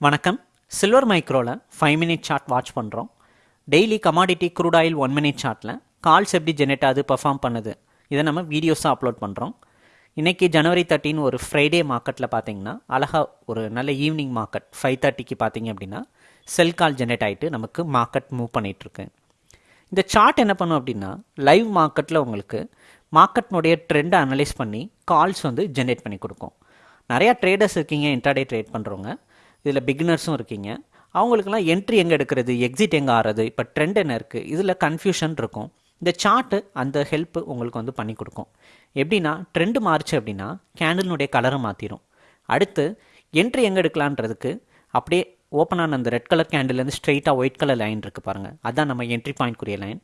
வணக்கம். சில்வர் மைக்ரோவில் five minute chart watch பண்ணுறோம் daily commodity crude oil one minute சார்ட்டில் கால்ஸ் எப்படி ஜெனரேட் ஆகுது பர்ஃபார்ம் பண்ணுது இதை நம்ம வீடியோஸாக அப்லோட் பண்ணுறோம் இன்றைக்கி ஜனவரி தேர்ட்டின் ஒரு ஃப்ரைடே மார்க்கெட்டில் பார்த்தீங்கன்னா அழகாக ஒரு நல்ல ஈவினிங் மார்க்கெட் ஃபைவ் தேர்ட்டிக்கு பார்த்தீங்க அப்படின்னா செல் கால் ஜெனரேட் ஆகிட்டு நமக்கு மார்க்கெட் மூவ் பண்ணிகிட்ருக்கு இந்த சார்ட் என்ன பண்ணும் அப்படின்னா லைவ் மார்க்கெட்டில் உங்களுக்கு மார்க்கெட்னுடைய ட்ரெண்டை அனலைஸ் பண்ணி கால்ஸ் வந்து ஜென்ரேட் பண்ணி கொடுக்கும். நிறையா ட்ரேடர்ஸ் இருக்கீங்க இன்டர்டே ட்ரேட் பண்ணுறவங்க இதில் பிகினர்ஸும் இருக்கீங்க. அவங்களுக்குலாம் என்ட்ரி எங்கே எடுக்கிறது எக்ஸிட் எங்கே ஆறது இப்போ ட்ரெண்ட் என்ன இருக்குது இதில் கன்ஃபியூஷன் இருக்கும். இந்த சார்ட்டு அந்த ஹெல்ப் உங்களுக்கு வந்து பண்ணி கொடுக்கும். எப்படின்னா ட்ரெண்டு மாறுச்சு அப்படின்னா கேண்டில்னுடைய கலரை மாற்றிடும் அடுத்து என்ட்ரி எங்கே எடுக்கலான்றதுக்கு அப்படியே ஓப்பன் ஆன அந்த ரெட் கலர் கேண்டில்லேருந்து ஸ்ட்ரெயிட்டாக ஒயிட் கலர் லைன் இருக்குது பாருங்கள் அதான் நம்ம என்ட்ரி பாயிண்ட்க்குரிய லைன்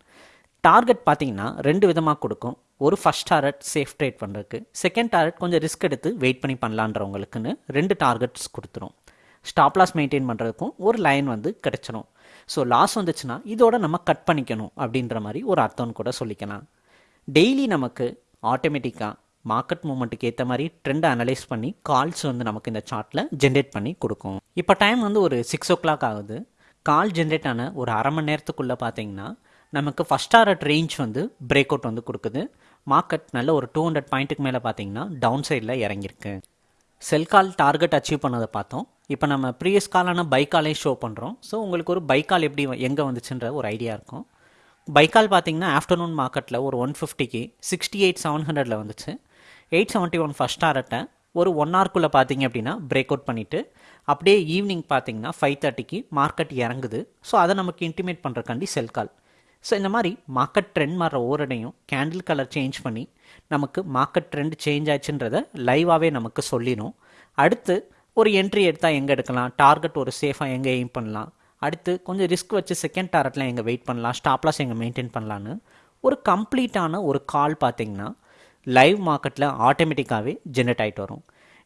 டார்கெட் பார்த்தீங்கன்னா ரெண்டு விதமாக கொடுக்கும். ஒரு ஃபஸ்ட் டார்கெட் சேஃப் ட்ரேட் பண்ணுறதுக்கு செகண்ட் டார்கெட் கொஞ்சம் ரிஸ்க் எடுத்து வெயிட் பண்ணி பண்ணலான்றவங்களுக்குன்னு ரெண்டு டார்கெட்ஸ் கொடுத்துரும். ஸ்டாப் லாஸ் மெயின்டைன் பண்ணுறதுக்கும் ஒரு லைன் வந்து கிடச்சிரும். ஸோ லாஸ் வந்துச்சுன்னா இதோட நம்ம கட் பண்ணிக்கணும் அப்படின்ற மாதிரி ஒரு அர்த்தம்னு கூட சொல்லிக்கலாம். டெய்லி நமக்கு ஆட்டோமேட்டிக்காக மார்க்கெட் மூமெண்ட்டுக்கு ஏற்ற மாதிரி ட்ரெண்டை அனலைஸ் பண்ணி கால்ஸ் வந்து நமக்கு இந்த சார்ட்டில் ஜென்ரேட் பண்ணி கொடுக்கும். இப்போ டைம் வந்து ஒரு சிக்ஸ் ஓ கிளாக் ஆகுது. கால் ஜென்ரேட் ஆன ஒரு அரை மணி நேரத்துக்குள்ளே பார்த்தீங்கன்னா நமக்கு ஃபஸ்ட் டாரட் ரேஞ்ச் வந்து பிரேக் அவுட் வந்து கொடுக்குது. மார்க்கெட் நல்ல ஒரு டூ ஹண்ட்ரட் பாயிண்ட்டுக்கு மேலே பார்த்தீங்கன்னா டவுன் சைடில் இறங்கியிருக்கு. செல் கால் டார்கெட் அச்சீவ் பண்ணதை பார்த்தோம். இப்போ நம்ம ப்ரீவியஸ் காலான பைக்காலே ஷோ பண்ணுறோம் ஸோ உங்களுக்கு ஒரு பைக்கால் எப்படி எங்கே வந்துச்சுன்ற ஒரு ஐடியா இருக்கும். பைக்கால் பார்த்தீங்கன்னா ஆஃப்டர்நூன் மார்க்கெட்டில் ஒரு ஒன் ஃபிஃப்டிக்கு சிக்ஸ்டி எயிட் செவன் ஹண்ட்ரடில் வந்துச்சு. எயிட் செவன்ட்டி ஒன் ஃபஸ்ட் டாரட்டை ஒரு ஒன் ஹவர்க்குள்ளே பார்த்தீங்க அப்படின்னா பிரேக் அவுட் பண்ணிவிட்டு அப்படியே ஈவினிங் பார்த்தீங்கன்னா ஃபைவ் தேர்ட்டிக்கு மார்க்கெட் இறங்குது. ஸோ அதை நமக்கு இன்டிமேட் பண்ணுறக்காண்டி செல் கால் ஸோ இந்த மாதிரி மார்க்கெட் ட்ரெண்ட் மாற ஓரடையும் கேண்டில் கலர் சேஞ்ச் பண்ணி நமக்கு மார்க்கெட் ட்ரெண்ட் சேஞ்ச் ஆச்சுன்றதை லைவாகவே நமக்கு சொல்லிடும் அடுத்து ஒரு என்ட்ரி எடுத்தால் எங்கே எடுக்கலாம்? டார்கெட் ஒரு சேஃபாக எங்கே எய்ம் பண்ணலாம்? அடுத்து கொஞ்சம் ரிஸ்க் வச்சு செகண்ட் டார்கெட்டில் எங்கே வெயிட் பண்ணலாம்? ஸ்டாப்லாஸ் எங்கே மெயின்டைன் பண்ணலான்னு ஒரு கம்ப்ளீட்டான ஒரு கால் பார்த்தீங்கன்னா லைவ் மார்க்கெட்டில் ஆட்டோமேட்டிக்காகவே ஜென்ரேட் ஆகிட்டு வரும்.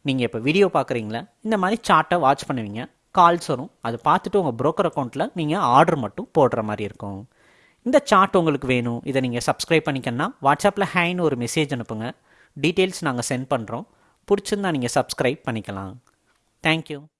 நீங்கள் இப்போ வீடியோ பார்க்குறீங்களா இந்த மாதிரி சார்ட்டை வாட்ச் பண்ணுவீங்க. கால்ஸ் வரும். அதை பார்த்துட்டு உங்கள் ப்ரோக்கர் அக்கௌண்ட்டில் நீங்கள் ஆர்டர் மட்டும் போடுற மாதிரி இருக்கும். இந்த சார்ட் உங்களுக்கு வேணும். இதை நீங்கள் சப்ஸ்கிரைப் பண்ணிக்கன்னா வாட்ஸ்அப்பில் ஹேன்னு ஒரு மெசேஜ் அனுப்புங்க. டீட்டெயில்ஸ் நாங்கள் சென்ட் பண்ணுறோம் பிடிச்சிருந்தா நீங்கள் சப்ஸ்கிரைப் பண்ணிக்கலாம். Thank you.